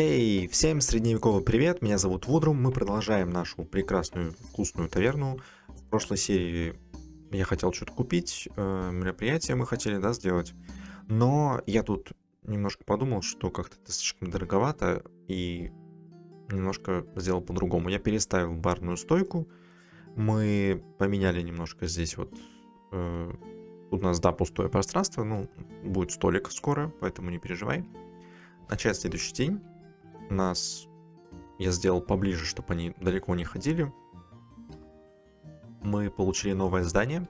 Эй, hey, всем средневековый привет, меня зовут Вудрум, мы продолжаем нашу прекрасную вкусную таверну. В прошлой серии я хотел что-то купить, э, мероприятие мы хотели, да, сделать. Но я тут немножко подумал, что как-то это слишком дороговато, и немножко сделал по-другому. Я переставил барную стойку, мы поменяли немножко здесь вот... Э, тут у нас, да, пустое пространство, ну, будет столик скоро, поэтому не переживай. Начать следующий день нас я сделал поближе, чтобы они далеко не ходили. Мы получили новое здание.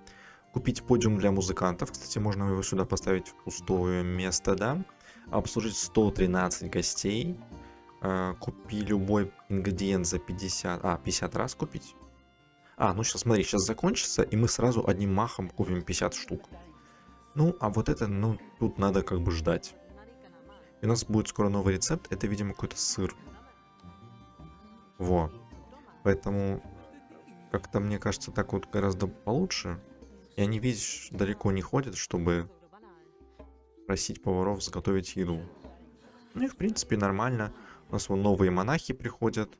Купить подиум для музыкантов. Кстати, можно его сюда поставить в пустое место, да. Обслужить 113 гостей. А, купи любой ингредиент за 50... А, 50 раз купить. А, ну сейчас, смотри, сейчас закончится, и мы сразу одним махом купим 50 штук. Ну, а вот это, ну, тут надо как бы ждать. И у нас будет скоро новый рецепт. Это, видимо, какой-то сыр. Во. Поэтому как-то, мне кажется, так вот гораздо получше. И они, видишь, далеко не ходят, чтобы просить поваров заготовить еду. Ну и, в принципе, нормально. У нас вон новые монахи приходят.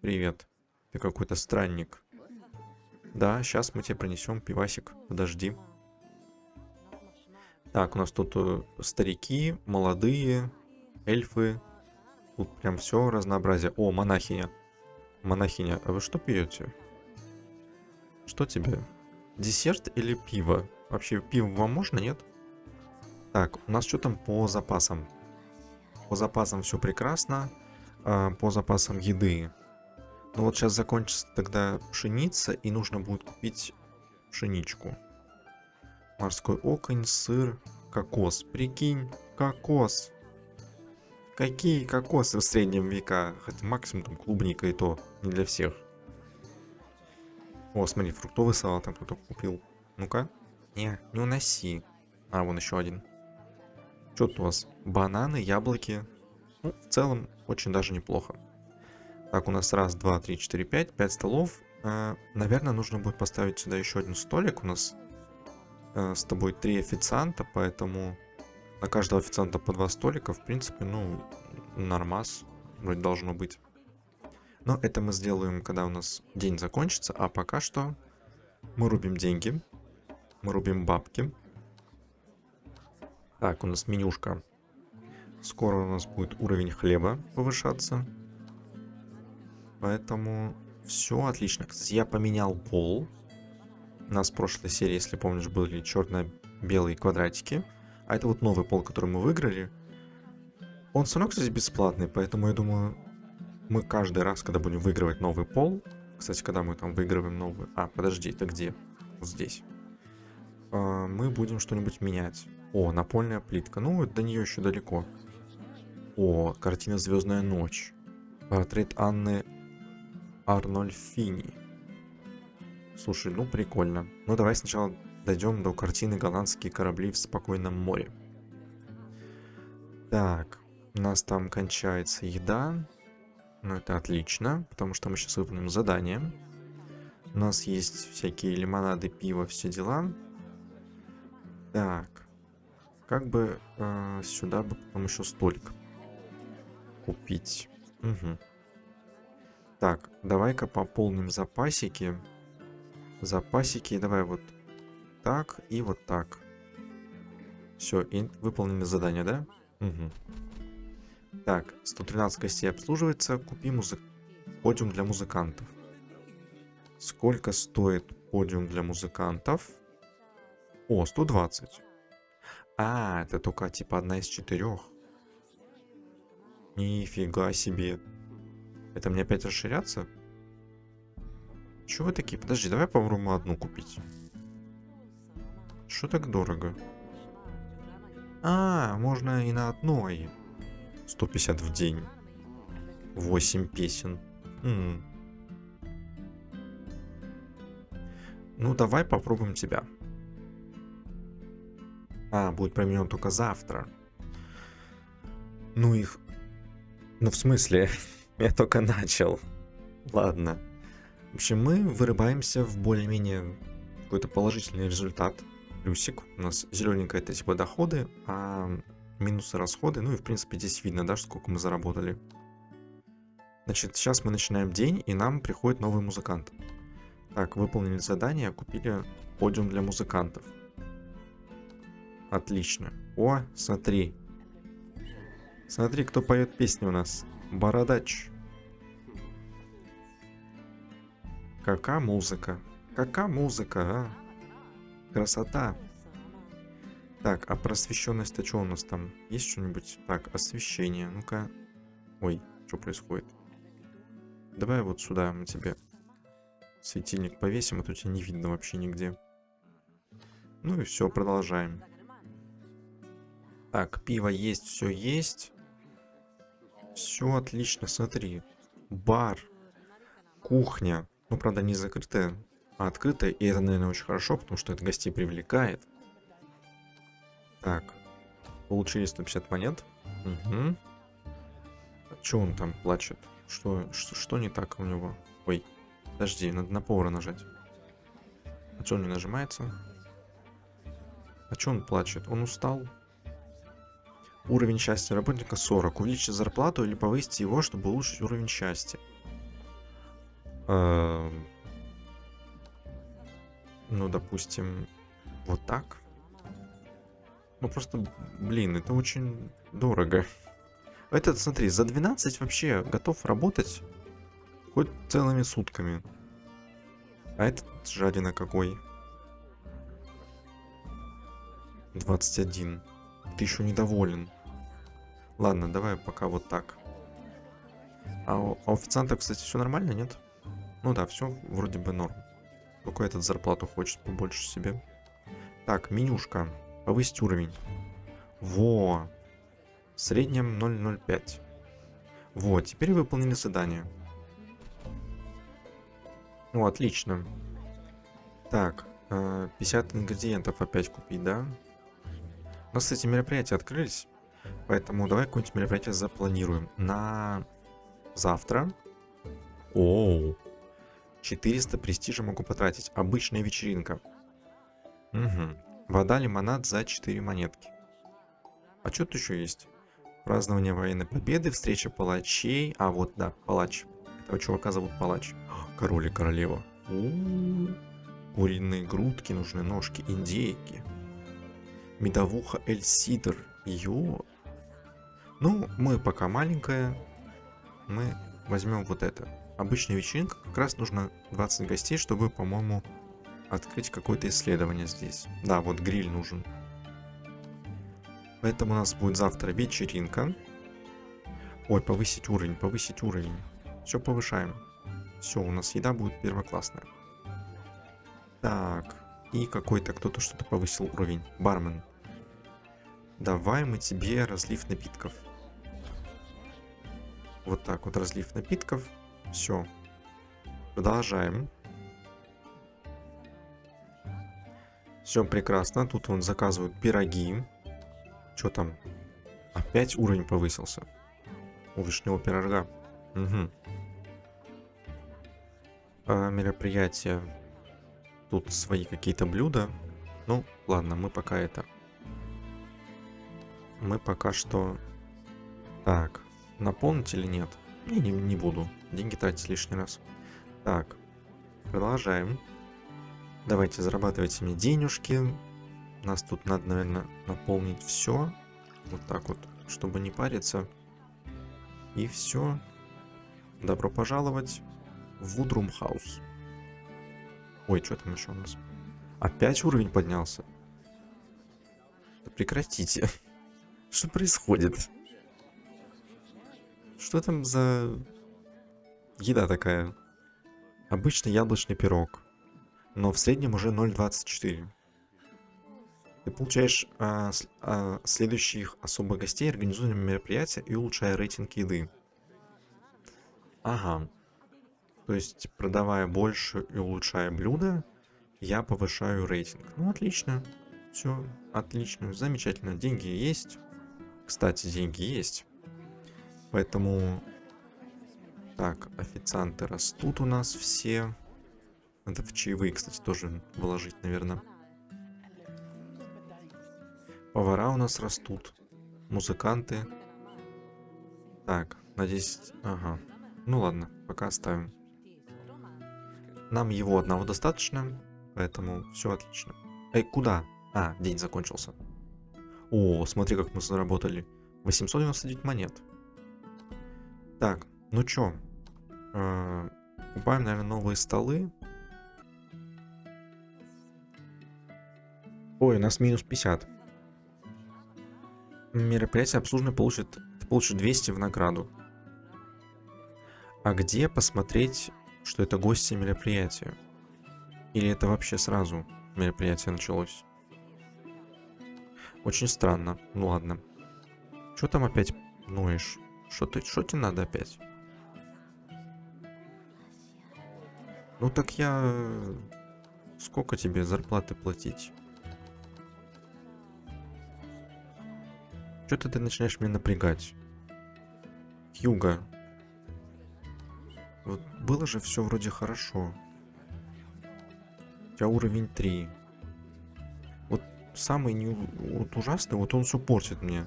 Привет. Ты какой-то странник. Да, сейчас мы тебе принесем пивасик. Подожди. Так, у нас тут э, старики, молодые, эльфы. Тут прям все разнообразие. О, монахиня. Монахиня, а вы что пьете? Что тебе? Десерт или пиво? Вообще, пиво вам можно, нет? Так, у нас что там по запасам? По запасам все прекрасно. А, по запасам еды. Ну вот сейчас закончится тогда пшеница, и нужно будет купить пшеничку. Морской оконь, сыр, кокос. Прикинь, кокос. Какие кокосы в среднем века? Хотя максимум там клубника и то. Не для всех. О, смотри, фруктовый салат там кто-то купил. Ну-ка. Не, не уноси. А, вон еще один. Что тут у вас? Бананы, яблоки. Ну, в целом, очень даже неплохо. Так, у нас раз, два, три, четыре, пять. Пять столов. Э, наверное, нужно будет поставить сюда еще один столик. У нас Э, с тобой три официанта, поэтому на каждого официанта по два столика, в принципе, ну, нормас вроде должно быть. Но это мы сделаем, когда у нас день закончится, а пока что мы рубим деньги, мы рубим бабки. Так, у нас менюшка. Скоро у нас будет уровень хлеба повышаться. Поэтому все отлично. Кстати, я поменял пол. У нас в прошлой серии, если помнишь, были черно-белые квадратики. А это вот новый пол, который мы выиграли. Он все равно, кстати, бесплатный, поэтому я думаю, мы каждый раз, когда будем выигрывать новый пол... Кстати, когда мы там выигрываем новый... А, подожди, это где? Вот здесь. А, мы будем что-нибудь менять. О, напольная плитка. Ну, до нее еще далеко. О, картина «Звездная ночь». Портрет Анны Арнольфини. Слушай, ну прикольно. Ну давай сначала дойдем до картины «Голландские корабли в спокойном море». Так, у нас там кончается еда. Ну это отлично, потому что мы сейчас выполним задание. У нас есть всякие лимонады, пиво, все дела. Так, как бы э, сюда бы потом еще столик купить. Угу. Так, давай-ка пополним запасики запасики. Давай вот так и вот так. Все, и выполнены задания, да? Угу. Так, 113 гостей обслуживается. Купи музык... подиум для музыкантов. Сколько стоит подиум для музыкантов? О, 120. А, это только типа одна из четырех. Нифига себе. Это мне опять расширяться? Чего вы такие? Подожди, давай попробуем одну купить. Что так дорого? А, можно и на одной. 150 в день. 8 песен. М -м. Ну, давай попробуем тебя. А, будет променен только завтра. Ну их... Ну, в смысле? Я только начал. Ладно. Общем, мы вырываемся в более-менее какой-то положительный результат. Плюсик. У нас зелененькое это типа доходы, а минусы, расходы. Ну и, в принципе, здесь видно, да, сколько мы заработали. Значит, сейчас мы начинаем день, и нам приходит новый музыкант. Так, выполнили задание, купили подиум для музыкантов. Отлично. О, смотри. Смотри, кто поет песни у нас. Бородач. Какая музыка. Какая музыка, а? Красота. Так, а просвещенность-то что у нас там? Есть что-нибудь? Так, освещение. Ну-ка. Ой, что происходит? Давай вот сюда мы тебе светильник повесим, а то тебя не видно вообще нигде. Ну и все, продолжаем. Так, пиво есть, все есть. Все отлично, смотри. Бар, кухня. Ну, правда, не закрытая, а открытая. И это, наверное, очень хорошо, потому что это гостей привлекает. Так, получили 150 монет. Угу. А что он там плачет? Что, что, что не так у него? Ой, подожди, надо на повара нажать. А что он не нажимается? А что он плачет? Он устал? Уровень счастья работника 40. Увеличить зарплату или повысить его, чтобы улучшить уровень счастья. Эм. Ну, допустим, вот так. Ну, просто, блин, это очень дорого. Этот, смотри, за 12 вообще готов работать хоть целыми сутками. А этот жадина какой? 21. Ты еще недоволен. Ладно, давай пока вот так. А у, а официанта, кстати, все нормально, нет? Ну да, все вроде бы норм. Только этот зарплату хочет побольше себе. Так, менюшка. Повысить уровень. Во! В среднем 0,05. Вот, теперь выполнили задание. Ну, отлично. Так, 50 э, ингредиентов опять купить, да? У нас, кстати, мероприятия открылись. Поэтому давай какое-нибудь мероприятие запланируем. На завтра. Оу. 400 престижа могу потратить. Обычная вечеринка. Угу. Вода, лимонад за 4 монетки. А что тут еще есть? Празднование военной победы, встреча палачей. А, вот, да, палач. Этого чувака зовут палач. Король и королева. У -у -у. Куриные грудки нужны, ножки, индейки. Медовуха Эль Сидр. Ё. Ну, мы пока маленькая. Мы возьмем вот это. Обычная вечеринка. Как раз нужно 20 гостей, чтобы, по-моему, открыть какое-то исследование здесь. Да, вот гриль нужен. Поэтому у нас будет завтра вечеринка. Ой, повысить уровень, повысить уровень. Все повышаем. Все, у нас еда будет первоклассная. Так, и какой-то кто-то что-то повысил уровень. Бармен. Давай мы тебе разлив напитков. Вот так вот разлив напитков. Все. Продолжаем. Все прекрасно. Тут он заказывает пироги. Что там? Опять уровень повысился. У вишневого пирожка. Угу. А, мероприятие. Тут свои какие-то блюда. Ну, ладно, мы пока это мы пока что... Так, наполнить или нет? Не, не, не буду. Деньги тратить лишний раз. Так, продолжаем. Давайте зарабатывайте мне денежки. Нас тут надо, наверное, наполнить все. Вот так вот, чтобы не париться. И все. Добро пожаловать в Вудрум Хаус. Ой, что там еще у нас? Опять уровень поднялся? Да прекратите. Что происходит? Что там за еда такая? Обычный яблочный пирог. Но в среднем уже 0.24. Ты получаешь а, а, следующих особых гостей, организуя мероприятия и улучшая рейтинг еды. Ага. То есть, продавая больше и улучшая блюда, я повышаю рейтинг. Ну, отлично. Все, отлично, замечательно. Деньги есть. Кстати, деньги есть. Поэтому... Так, официанты растут у нас все. Надо в чаевые, кстати, тоже вложить, наверное. Повара у нас растут. музыканты. Так, на 10... Ага. Ну ладно, пока оставим. Нам его одного достаточно, поэтому все отлично. Эй, куда? А, день закончился. О, смотри, как мы заработали. 899 монет. Так, ну чё? Э, купаем, наверное, новые столы. Ой, у нас минус 50. Мероприятие обслуживания получит, получит 200 в награду. А где посмотреть, что это гости мероприятия? Или это вообще сразу мероприятие началось? Очень странно. Ну ладно. Что там опять ноешь? Что ты, что тебе надо опять? Ну так я... Сколько тебе зарплаты платить? Что-то ты начинаешь меня напрягать. Юга. Вот было же все вроде хорошо. У тебя уровень 3. Вот самый не, вот ужасный, вот он все портит мне.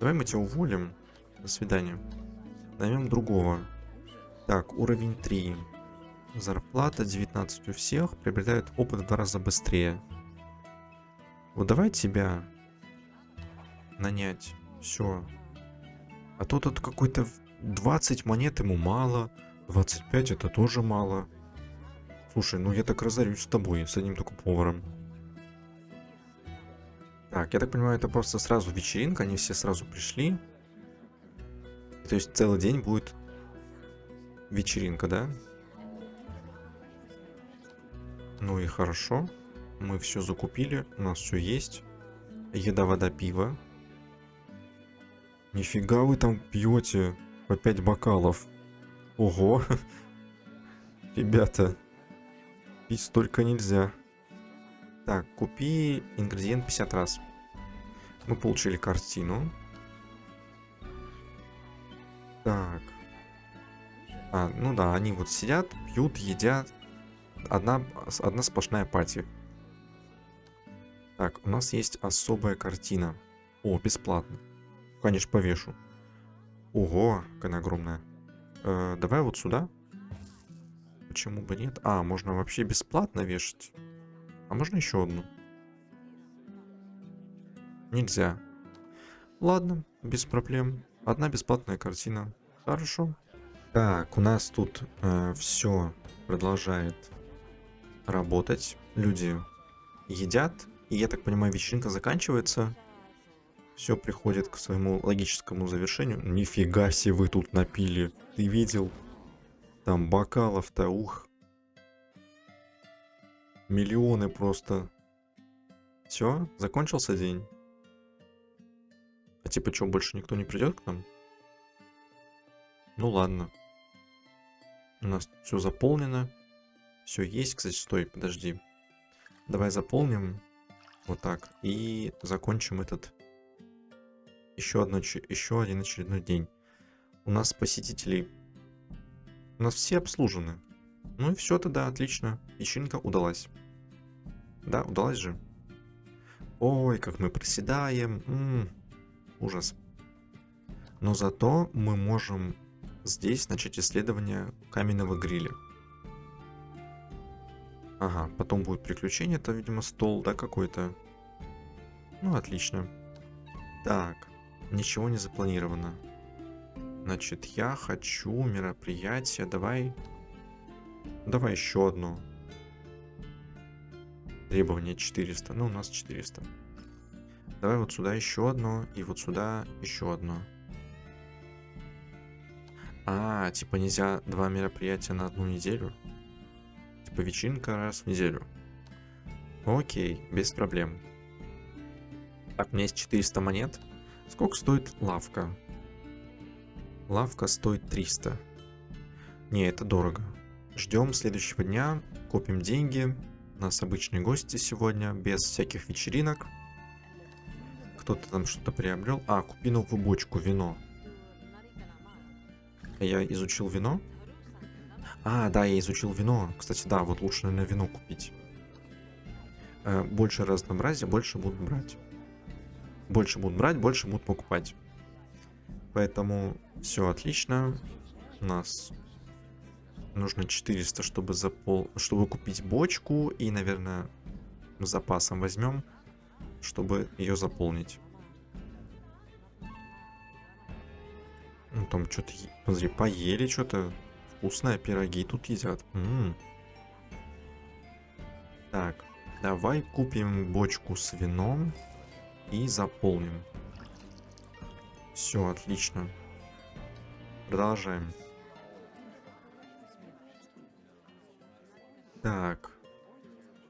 Давай мы тебя уволим. До свидания. Наймем другого. Так, уровень 3. Зарплата 19 у всех. Приобретает опыт в два раза быстрее. Вот давай тебя нанять. Все. А то тут какой-то 20 монет ему мало. 25 это тоже мало. Слушай, ну я так разорюсь с тобой, с одним только поваром. Так, я так понимаю, это просто сразу вечеринка, они все сразу пришли. То есть целый день будет вечеринка, да? Ну и хорошо. Мы все закупили, у нас все есть. Еда, вода, пиво. Нифига вы там пьете по 5 бокалов. Ого. Ребята, пить столько нельзя. Так, купи ингредиент 50 раз. Мы получили картину. Так. А, ну да, они вот сидят, пьют, едят. Одна, одна сплошная пати. Так, у нас есть особая картина. О, бесплатно. Конечно, повешу. Ого, какая огромная. Э, давай вот сюда. Почему бы нет? А, можно вообще бесплатно вешать. А можно еще одну? Нельзя. Ладно, без проблем. Одна бесплатная картина. Хорошо. Так, у нас тут э, все продолжает работать. Люди едят. И я так понимаю, вечеринка заканчивается все приходит к своему логическому завершению. Нифига себе вы тут напили. Ты видел? Там бокалов-то, ух. Миллионы просто. Все, закончился день. А типа что, больше никто не придет к нам? Ну ладно. У нас все заполнено. Все есть. Кстати, стой, подожди. Давай заполним. Вот так. И закончим этот еще, одно, еще один очередной день. У нас посетителей... У нас все обслужены. Ну и все тогда, отлично. Вечеринка удалась. Да, удалась же. Ой, как мы проседаем. М -м, ужас. Но зато мы можем здесь начать исследование каменного гриля. Ага, потом будет приключение, это, видимо, стол, да, какой-то. Ну, отлично. Так. Ничего не запланировано. Значит, я хочу мероприятие. Давай... Давай еще одно. Требование 400. Ну, у нас 400. Давай вот сюда еще одно. И вот сюда еще одно. А, типа нельзя два мероприятия на одну неделю? Типа вечеринка раз в неделю. Окей, без проблем. Так, у меня есть 400 монет. Сколько стоит лавка? Лавка стоит 300. Не, это дорого. Ждем следующего дня, купим деньги. У нас обычные гости сегодня, без всяких вечеринок. Кто-то там что-то приобрел. А, купи новую бочку, вино. Я изучил вино? А, да, я изучил вино. Кстати, да, вот лучше, наверное, вино купить. Э, больше разнообразия, больше будут брать. больше будут брать, больше будут покупать. Поэтому все отлично. У нас нужно 400, чтобы, запол... чтобы купить бочку. И, наверное, запасом возьмем, чтобы ее заполнить. Ну, там что-то, смотри, поели что-то. Вкусные пироги тут едят. М -м. Так, давай купим бочку с вином и заполним. Все, отлично. Продолжаем. Так.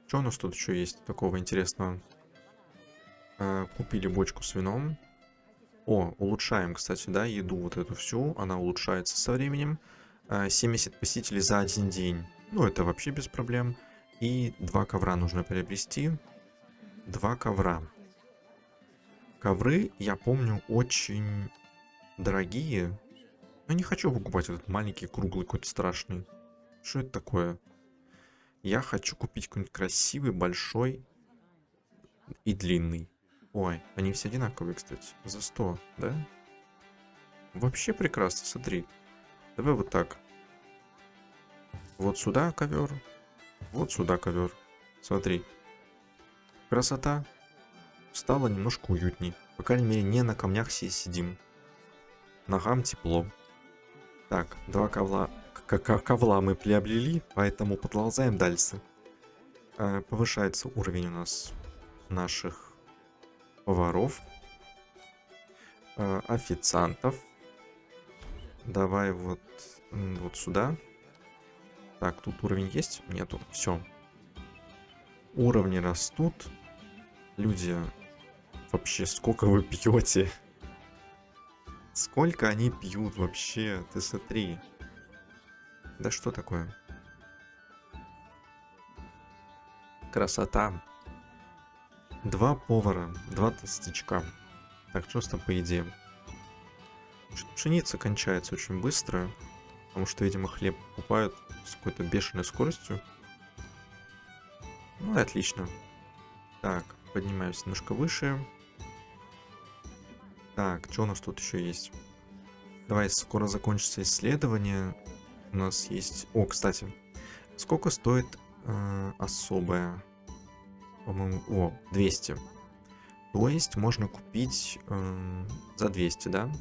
Что у нас тут еще есть такого интересного? А, купили бочку с вином. О, улучшаем, кстати, да, еду вот эту всю. Она улучшается со временем. 70 а, посетителей за один день. Ну, это вообще без проблем. И два ковра нужно приобрести. Два ковра. Ковры, я помню, очень дорогие. Но не хочу покупать этот маленький, круглый, какой-то страшный. Что это такое? Я хочу купить какой-нибудь красивый, большой и длинный. Ой, они все одинаковые, кстати. За 100, да? Вообще прекрасно, смотри. Давай вот так. Вот сюда ковер. Вот сюда ковер. Смотри. Красота стало немножко уютней. По крайней мере, не на камнях все сидим. Ногам тепло. Так, два ковла, ковла мы приобрели, поэтому продолжаем дальше. Э, повышается уровень у нас наших поваров, э, официантов. Давай вот, вот сюда. Так, тут уровень есть? Нету. Все. Уровни растут. Люди Вообще, сколько вы пьете? Сколько они пьют вообще? Ты смотри. Да что такое? Красота. Два повара, два толстячка. Так, что там по идее? Пшеница кончается очень быстро, потому что, видимо, хлеб покупают с какой-то бешеной скоростью. Ну и отлично. Так, поднимаемся немножко выше. Так, что у нас тут еще есть? Давай, скоро закончится исследование. У нас есть... О, кстати. Сколько стоит э, особая? По-моему... О, 200. То есть можно купить э, за 200, да?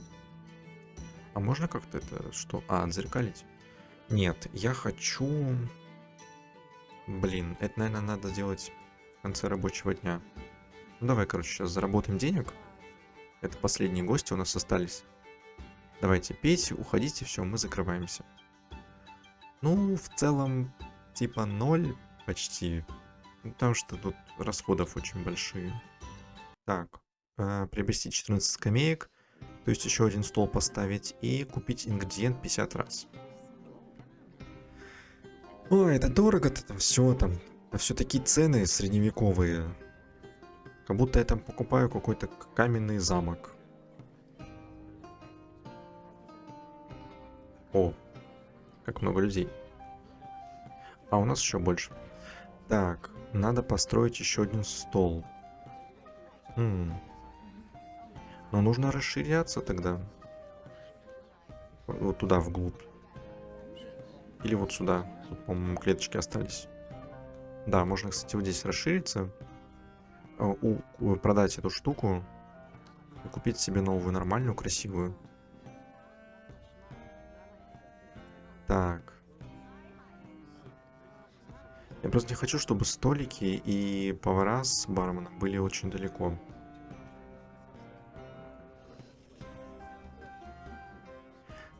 А можно как-то это... Что? А, отзеркалить? Нет, я хочу... Блин, это, наверное, надо делать в конце рабочего дня. Ну, давай, короче, сейчас заработаем денег. Это последние гости у нас остались. Давайте пейте, уходите, все, мы закрываемся. Ну, в целом, типа ноль почти. Ну, потому что тут расходов очень большие. Так, э, приобрести 14 скамеек, то есть еще один стол поставить и купить ингредиент 50 раз. Ой, это дорого-то там все там. Это все такие цены средневековые. Как будто я там покупаю какой-то каменный замок. О, как много людей. А у нас еще больше. Так, надо построить еще один стол. М -м. Но нужно расширяться тогда. Вот туда, вглубь. Или вот сюда. Тут, по-моему, клеточки остались. Да, можно, кстати, вот здесь расшириться. Э, у, продать эту штуку и купить себе новую, нормальную, красивую. Так. Я просто не хочу, чтобы столики и повара с барменом были очень далеко.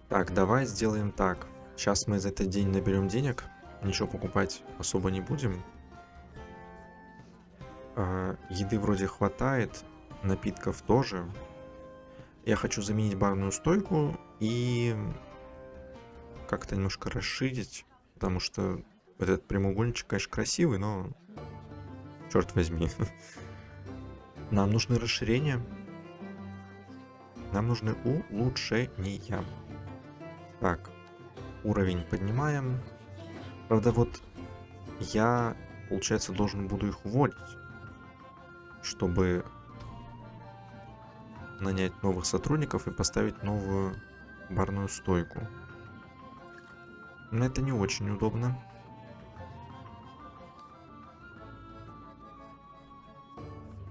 Так, давай сделаем так. Сейчас мы за этот день наберем денег. Ничего покупать особо не будем. А, еды вроде хватает, напитков тоже. Я хочу заменить барную стойку и как-то немножко расширить, потому что этот прямоугольничек, конечно, красивый, но черт возьми. Нам нужны расширения. Нам нужны улучшения. Так, уровень поднимаем. Правда, вот я, получается, должен буду их уволить чтобы нанять новых сотрудников и поставить новую барную стойку. Но это не очень удобно.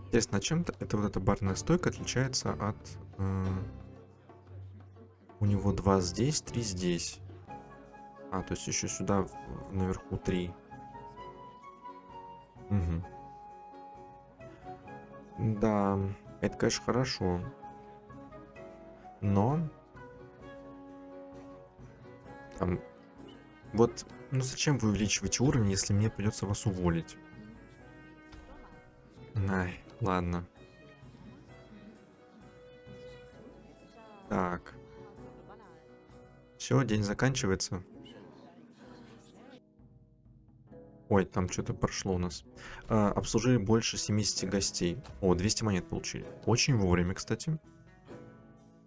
Интересно, а чем это вот эта барная стойка отличается от... Э, у него два здесь, три здесь. А, то есть еще сюда наверху три. Угу. Да, это, конечно, хорошо. Но... Там... Вот, ну зачем вы увеличиваете уровень, если мне придется вас уволить? Ай, ладно. Так. Все, день заканчивается. Ой, там что-то прошло у нас. А, обслужили больше 70 гостей. О, 200 монет получили. Очень вовремя, кстати.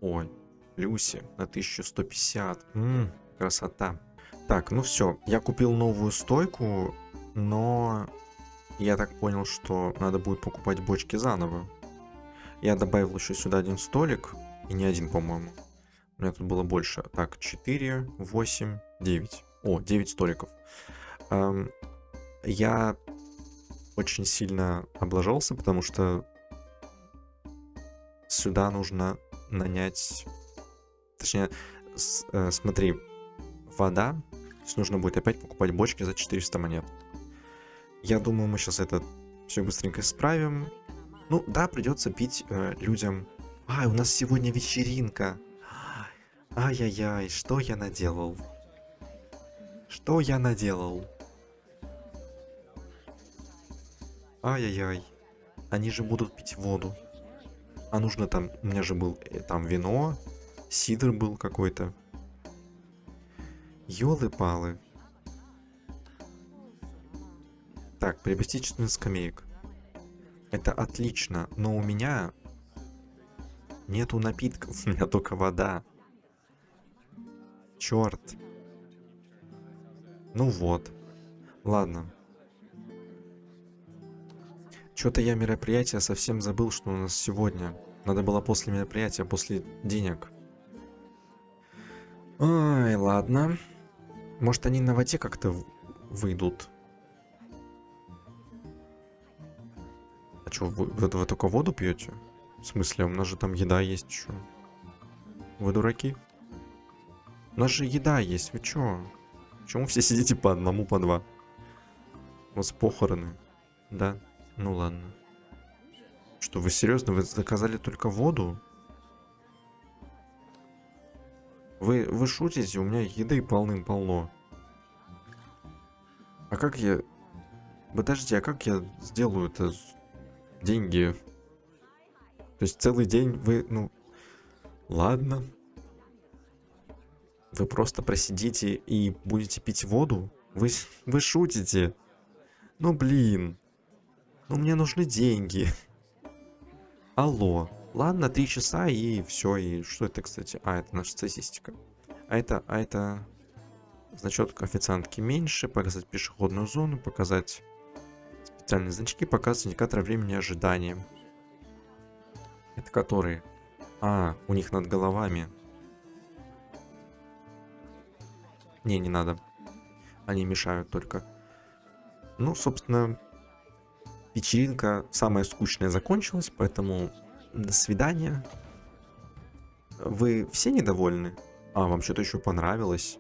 Ой, Люси на 1150. Ммм, красота. Так, ну все. Я купил новую стойку, но я так понял, что надо будет покупать бочки заново. Я добавил еще сюда один столик. И не один, по-моему. У меня тут было больше. Так, 4, 8, 9. О, 9 столиков. Эм, я очень сильно облажался, потому что сюда нужно нанять... Точнее, с, э, смотри, вода. То есть нужно будет опять покупать бочки за 400 монет. Я думаю, мы сейчас это все быстренько исправим. Ну, да, придется пить э, людям... А, у нас сегодня вечеринка. Ай-яй-яй, что я наделал? Что я наделал? Ай-яй-яй. Они же будут пить воду. А нужно там... У меня же был э, там вино. Сидр был какой-то. Ёлы-палы. Так, приобрести 14 скамеек. Это отлично, но у меня нету напитков, у меня только вода. Черт. Ну вот. Ладно. Что-то я мероприятие совсем забыл, что у нас сегодня. Надо было после мероприятия, после денег. Ай, ладно. Может, они на воде как-то выйдут. А что, вы, вы, вы только воду пьете? В смысле, у нас же там еда есть еще. Вы дураки? У нас же еда есть, вы чё? Почему все сидите по одному, по два? У вас похороны, да? Ну ладно. Что, вы серьезно? Вы заказали только воду? Вы, вы шутите? У меня еды полным-полно. А как я... Подожди, а как я сделаю это? Деньги. То есть целый день вы, ну... Ладно. Вы просто просидите и будете пить воду? Вы, вы шутите? Ну блин. Ну, мне нужны деньги. Алло. Ладно, три часа и все. И что это, кстати? А, это наша статистика. А это, а это... Значок официантки меньше, показать пешеходную зону, показать специальные значки, показывать индикатор времени ожидания. Это которые? А, у них над головами. Не, не надо. Они мешают только. Ну, собственно, вечеринка самая скучная закончилась, поэтому до свидания. Вы все недовольны? А, вам что-то еще понравилось?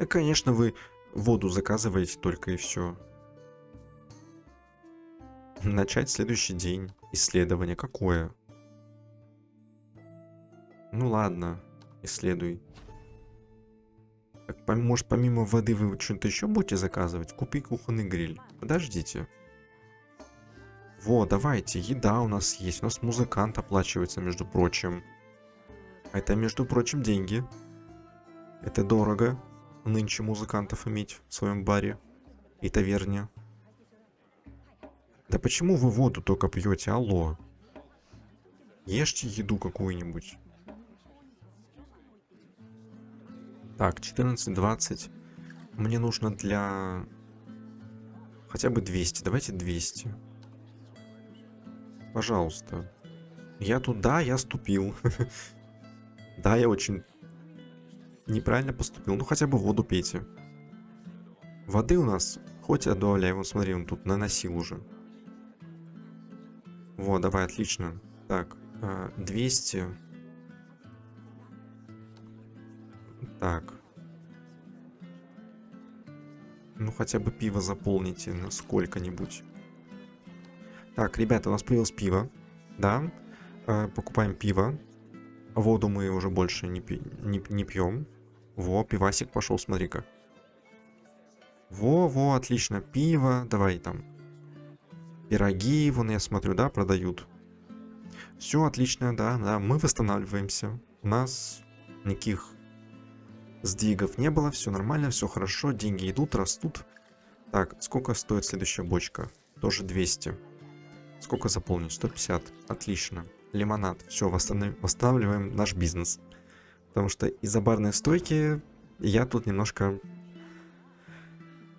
Да, конечно, вы воду заказываете только и все. Начать следующий день. Исследование какое? Ну ладно, исследуй. Так, может, помимо воды вы что-то еще будете заказывать? Купи кухонный гриль. Подождите. Вот, давайте, еда у нас есть. У нас музыкант оплачивается, между прочим. Это, между прочим, деньги. Это дорого нынче музыкантов иметь в своем баре и таверне. Да почему вы воду только пьете? Алло. Ешьте еду какую-нибудь. Так, 14-20. Мне нужно для... Хотя бы 200. Давайте 200. Пожалуйста. Я тут, да, я ступил. Да, я очень неправильно поступил. Ну, хотя бы воду пейте. Воды у нас хоть добавляй. Вот смотри, он тут наносил уже. Вот, давай, отлично. Так, 200. А, так. Ну, хотя бы пиво заполните на сколько-нибудь. Так, ребята, у нас появилось пиво. Да. А, покупаем пиво. Воду мы уже больше не, пи не, не пьем. Во, пивасик пошел, смотри-ка. Во, во, отлично. Пиво. Давай там. Пироги, вон я смотрю, да, продают. Все отлично, да, да. Мы восстанавливаемся. У нас никаких сдвигов не было. Все нормально, все хорошо. Деньги идут, растут. Так, сколько стоит следующая бочка? Тоже 200. Сколько заполнить? 150. Отлично лимонад. Все, восстанавливаем наш бизнес. Потому что из-за барной стойки я тут немножко...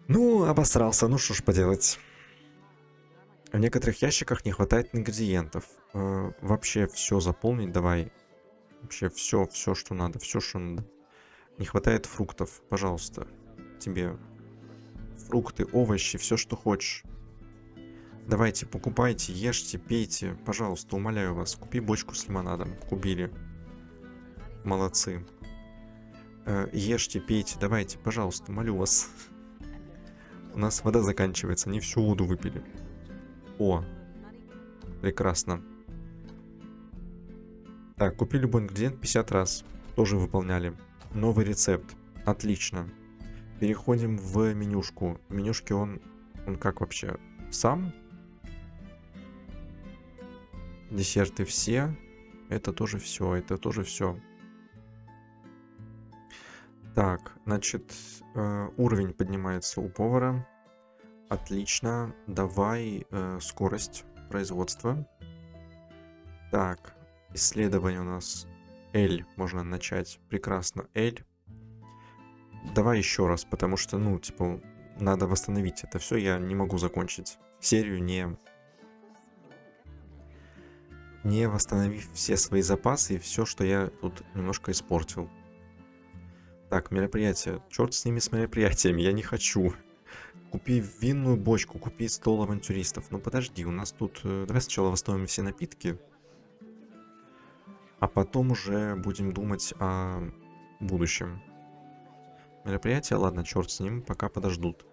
Ну, обосрался, ну что ж поделать. В некоторых ящиках не хватает ингредиентов. Э, вообще все заполнить давай. Вообще все, все, что надо, все, что надо. Не хватает фруктов, пожалуйста. Тебе фрукты, овощи, все, что хочешь. Давайте, покупайте, ешьте, пейте. Пожалуйста, умоляю вас. Купи бочку с лимонадом. Купили. Молодцы. Э, ешьте, пейте. Давайте, пожалуйста, молю вас. У нас вода заканчивается. Не всю воду выпили. О. Прекрасно. Так, купи любой ингредиент 50 раз. Тоже выполняли. Новый рецепт. Отлично. Переходим в менюшку. В менюшке он, он как вообще? Сам Десерты все. Это тоже все, это тоже все. Так, значит, э, уровень поднимается у повара. Отлично. Давай э, скорость производства. Так, исследование у нас L можно начать. Прекрасно, L. Давай еще раз, потому что, ну, типа, надо восстановить это все. Я не могу закончить серию, не не восстановив все свои запасы и все, что я тут немножко испортил. Так, мероприятие. Черт с ними с мероприятиями, я не хочу. Купи винную бочку, купи стол авантюристов. Ну подожди, у нас тут... Э, давай сначала восстановим все напитки. А потом уже будем думать о будущем. Мероприятие, ладно, черт с ним, пока подождут.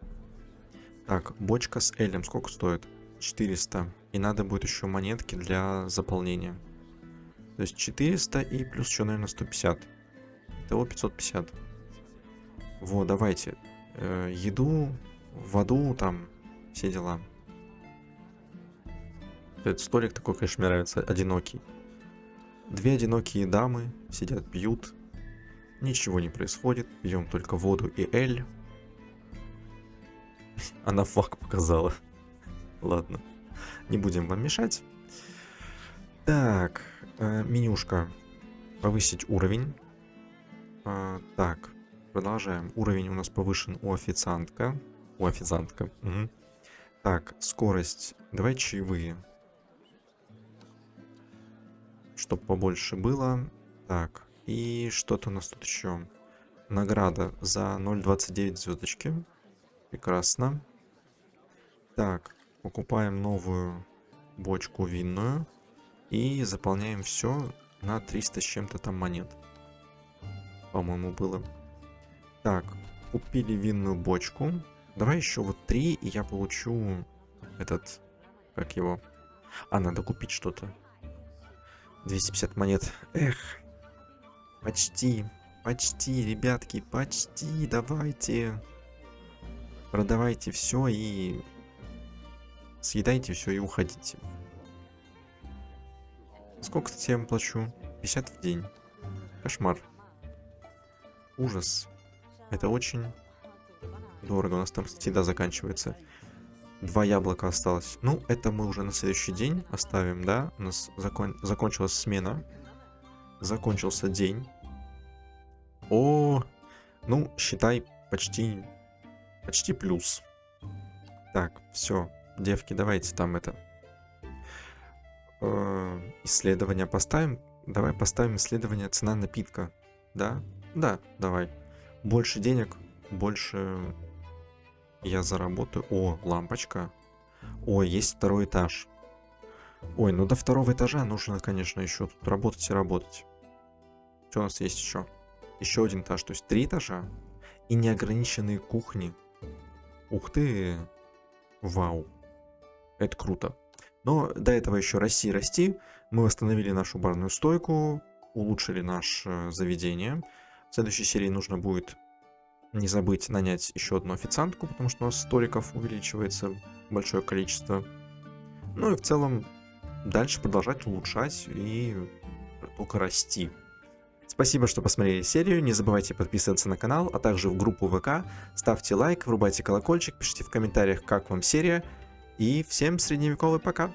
Так, бочка с Элем сколько стоит? 400. И надо будет еще монетки для заполнения. То есть 400 и плюс еще, наверное, 150. Итого 550. Вот, давайте. Э, еду, воду, там, все дела. Этот столик такой, конечно, мне нравится, одинокий. Две одинокие дамы сидят, пьют. Ничего не происходит. Пьем только воду и эль. Она факт показала. Ладно. Не будем вам мешать. Так, э, менюшка. Повысить уровень. Э, так, продолжаем. Уровень у нас повышен у официантка. У официантка. Угу. Так, скорость. Давай чаевые. Чтоб побольше было. Так, и что-то у нас тут еще. Награда за 0.29 звездочки. Прекрасно. Так, покупаем новую бочку винную и заполняем все на 300 с чем-то там монет. По-моему, было. Так, купили винную бочку. Давай еще вот три, и я получу этот, как его... А, надо купить что-то. 250 монет. Эх, почти, почти, ребятки, почти, давайте. Продавайте все и Съедайте все и уходите. Сколько я вам плачу? 50 в день. Кошмар. Ужас. Это очень дорого. У нас там всегда заканчивается. Два яблока осталось. Ну, это мы уже на следующий день оставим, да? У нас закон... закончилась смена. Закончился день. О, ну, считай, почти, почти плюс. Так, все. Девки, давайте там это. э, исследование поставим. Давай поставим исследование цена напитка. Да? Да, давай. Больше денег, больше я заработаю. О, лампочка. О, есть второй этаж. Ой, ну до второго этажа нужно, конечно, еще тут работать и работать. Что у нас есть еще? Еще один этаж, то есть три этажа. И неограниченные кухни. Ух ты! Вау! Это круто. Но до этого еще расти расти. Мы восстановили нашу барную стойку, улучшили наше заведение. В следующей серии нужно будет не забыть нанять еще одну официантку, потому что у нас столиков увеличивается большое количество. Ну и в целом дальше продолжать улучшать и только расти. Спасибо, что посмотрели серию, не забывайте подписываться на канал, а также в группу ВК, ставьте лайк, врубайте колокольчик, пишите в комментариях, как вам серия, и всем средневековый пока!